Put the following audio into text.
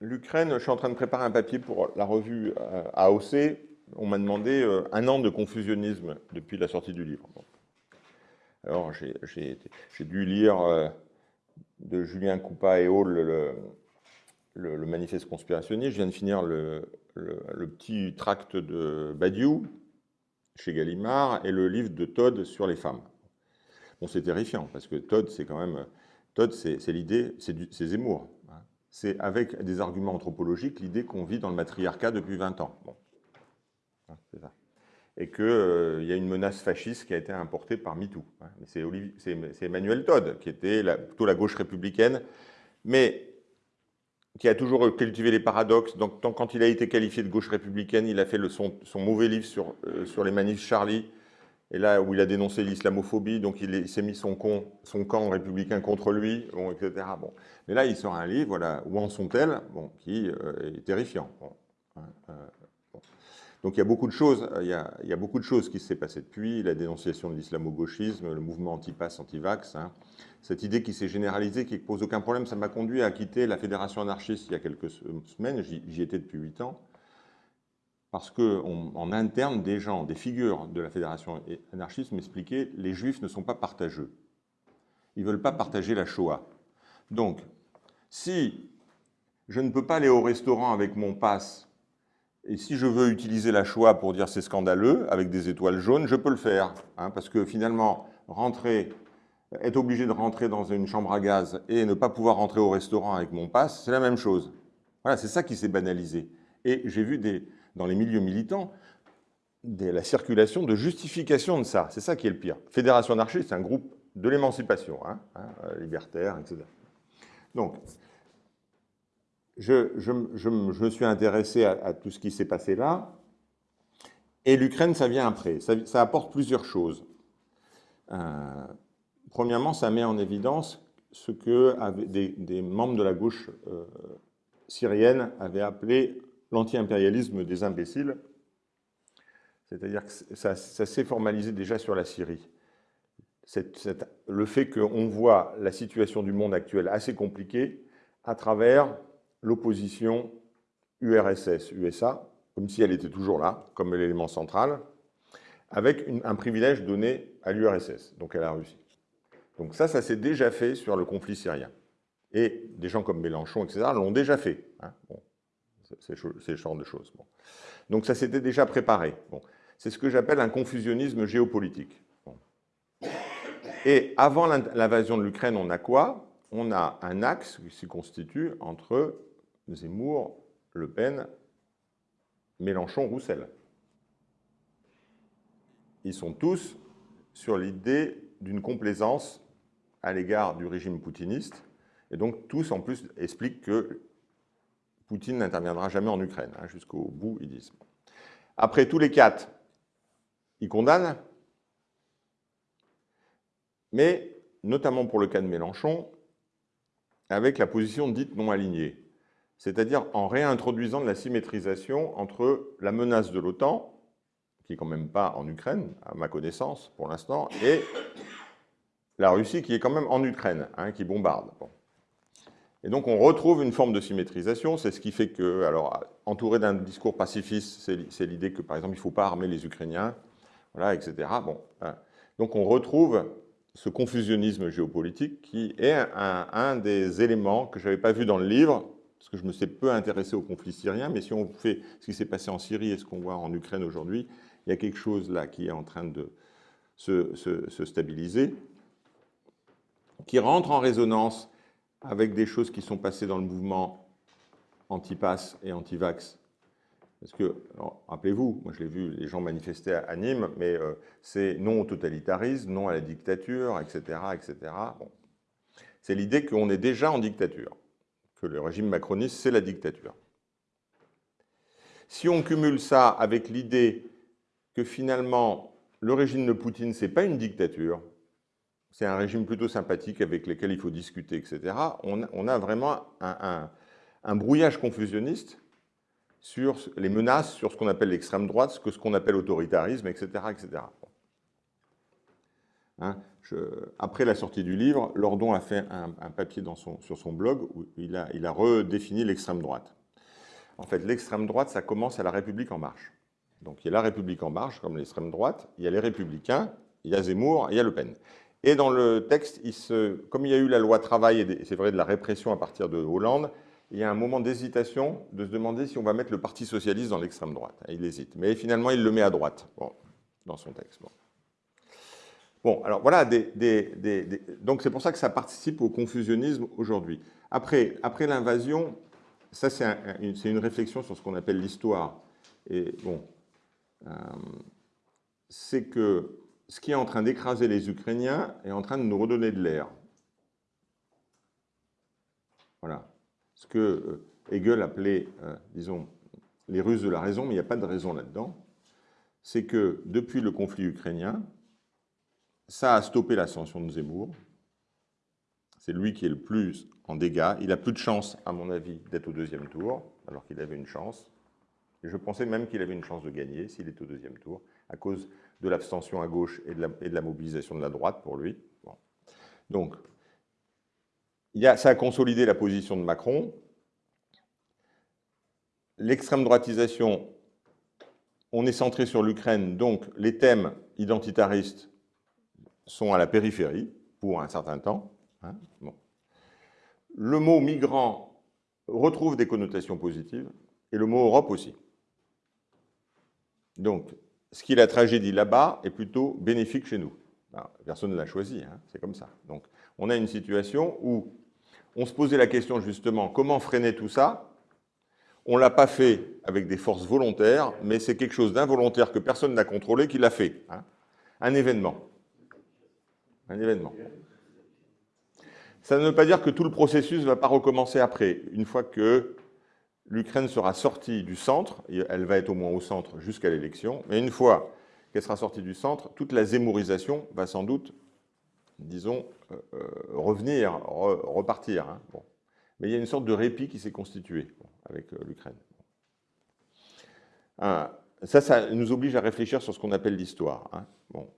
l'Ukraine, je suis en train de préparer un papier pour la revue AOC. On m'a demandé un an de confusionnisme depuis la sortie du livre. Alors, j'ai dû lire de Julien Coupa et Hall le, le, manifeste conspirationniste. Je viens de finir le, petit tract de Badiou chez Gallimard et le livre de Todd sur les femmes. Bon, c'est terrifiant parce que Todd, c'est quand même. Todd, c'est l'idée, c'est Zemmour. C'est avec des arguments anthropologiques l'idée qu'on vit dans le matriarcat depuis 20 ans. Bon. Hein, ça. Et qu'il euh, y a une menace fasciste qui a été importée par MeToo. Hein. C'est Emmanuel Todd, qui était plutôt la gauche républicaine. Mais qui a toujours cultivé les paradoxes. Quand il a été qualifié de gauche républicaine, il a fait son, mauvais livre sur, euh, sur les manifs Charlie, et là où il a dénoncé l'islamophobie, donc il s'est mis son, camp républicain contre lui, etc. Bon. Mais là, il sort un livre, voilà, Où en sont-elles bon, qui euh, est terrifiant. Hein, euh, donc il y a beaucoup de choses, il y a, il beaucoup de choses qui s'est passé depuis, la dénonciation de l'islamo-gauchisme, le mouvement anti-pass, anti-vax, hein, cette idée qui s'est généralisée, qui ne pose aucun problème, ça m'a conduit à quitter la fédération anarchiste il y a quelques semaines, j'y étais depuis huit ans, parce qu'en interne, des gens, des figures de la fédération anarchiste m'expliquaient les juifs ne sont pas partageux. Ils ne veulent pas partager la Shoah. Donc, si je ne peux pas aller au restaurant avec mon passe, et si je veux utiliser la Shoah pour dire c'est scandaleux, avec des étoiles jaunes, je peux le faire. Hein, parce que finalement, rentrer être obligé de rentrer dans une chambre à gaz et ne pas pouvoir rentrer au restaurant avec mon passe, c'est la même chose. Voilà, c'est ça qui s'est banalisé. Et j'ai vu des, dans les milieux militants la circulation de justification de ça. C'est ça qui est le pire. Fédération anarchiste, c'est un groupe de l'émancipation, hein, hein, libertaire, etc. Donc, je, me suis intéressé à, tout ce qui s'est passé là. Et l'Ukraine, ça vient après. Ça, ça, apporte plusieurs choses. Euh, Premièrement, ça met en évidence ce que des, membres de la gauche euh, syrienne avaient appelé l'anti-impérialisme des imbéciles. C'est-à-dire que ça, s'est formalisé déjà sur la Syrie. le fait qu'on voit la situation du monde actuel assez compliquée à travers l'opposition URSS-USA, comme si elle était toujours là, comme l'élément central, avec un privilège donné à l'URSS, donc à la Russie. Donc ça, ça s'est déjà fait sur le conflit syrien. Et des gens comme Mélenchon, etc., l'ont déjà fait. Hein. C'est ce genre de choses. Donc ça s'était déjà préparé. C'est ce que j'appelle un confusionnisme géopolitique. Et avant l'invasion de l'Ukraine, on a quoi? On a un axe qui se constitue entre Zemmour, Le Pen, Mélenchon, Roussel. Ils sont tous sur l'idée d'une complaisance à l'égard du régime poutiniste. Et donc tous, en plus, expliquent que Poutine n'interviendra jamais en Ukraine. Hein, jusqu'au bout, ils disent. Après, tous les quatre, ils condamnent, mais notamment pour le cas de Mélenchon, avec la position dite non alignée, c'est-à-dire en réintroduisant de la symétrisation entre la menace de l'OTAN, qui n'est quand même pas en Ukraine, à ma connaissance pour l'instant, et la Russie qui est quand même en Ukraine, hein, qui bombarde. Et donc on retrouve une forme de symétrisation, c'est ce qui fait que, alors entouré d'un discours pacifiste, c'est l'idée que par exemple il ne faut pas armer les Ukrainiens, voilà, etc. Bon, hein. Donc on retrouve ce confusionnisme géopolitique qui est un, des éléments que je n'avais pas vu dans le livre, parce que je me suis peu intéressé au conflit syrien, mais si on fait ce qui s'est passé en Syrie et ce qu'on voit en Ukraine aujourd'hui, il y a quelque chose là qui est en train de se stabiliser qui rentre en résonance avec des choses qui sont passées dans le mouvement anti-pass et anti-vax. Parce que, rappelez-vous, moi je l'ai vu, les gens manifester à, Nîmes, mais euh, c'est non au totalitarisme, non à la dictature, etc. etc. C'est l'idée qu'on est déjà en dictature, que le régime macroniste, c'est la dictature. Si on cumule ça avec l'idée que finalement, le régime de Poutine, ce n'est pas une dictature, c'est un régime plutôt sympathique avec lequel il faut discuter, etc. On, a vraiment un, brouillage confusionniste sur les menaces, sur ce qu'on appelle l'extrême droite, ce qu'on appelle autoritarisme, etc. etc. Hein, après la sortie du livre, Lordon a fait un, papier sur son blog où il a, il a redéfini l'extrême droite. En fait, l'extrême droite, ça commence à la République en marche. Donc il y a la République en marche, comme l'extrême droite, il y a les Républicains, il y a Zemmour, il y a Le Pen. Et dans le texte, comme il y a eu la loi travail, et c'est vrai de la répression à partir de Hollande, il y a un moment d'hésitation de se demander si on va mettre le Parti Socialiste dans l'extrême droite. Il hésite. Mais finalement, il le met à droite dans son texte. Bon. alors voilà, donc c'est pour ça que ça participe au confusionnisme aujourd'hui. Après, après l'invasion, ça c'est une réflexion sur ce qu'on appelle l'histoire. Et bon, euh, c'est que ce qui est en train d'écraser les Ukrainiens est en train de nous redonner de l'air. Voilà. Ce que euh, Hegel appelait, euh, disons, les Russes de la raison, mais il n'y a pas de raison là-dedans, c'est que depuis le conflit ukrainien, ça a stoppé l'ascension de Zemmour. C'est lui qui est le plus en dégâts. Il a plus de chance, à mon avis, d'être au deuxième tour, alors qu'il avait une chance. Et je pensais même qu'il avait une chance de gagner s'il est au deuxième tour, à cause de l'abstention à gauche et de, la, mobilisation de la droite pour lui. Donc, ça a consolidé la position de Macron. L'extrême droitisation, on est centré sur l'Ukraine, donc les thèmes identitaristes sont à la périphérie pour un certain temps. Hein. Le mot migrant retrouve des connotations positives, et le mot Europe aussi. Donc, ce qui est la tragédie là-bas est plutôt bénéfique chez nous. personne ne l'a choisi, hein, c'est comme ça. Donc, on a une situation où on se posait la question justement, comment freiner tout ça? On ne l'a pas fait avec des forces volontaires, mais c'est quelque chose d'involontaire que personne n'a contrôlé qui l'a fait. Hein. Un événement. Un événement. Ça ne veut pas dire que tout le processus ne va pas recommencer après, une fois que l'Ukraine sera sortie du centre, elle va être au moins au centre jusqu'à l'élection, mais une fois qu'elle sera sortie du centre, toute la zémorisation va sans doute, disons, euh, euh, revenir, repartir. Hein. Mais il y a une sorte de répit qui s'est constitué avec euh, l'Ukraine. ça, ça nous oblige à réfléchir sur ce qu'on appelle l'histoire. Hein. Bon.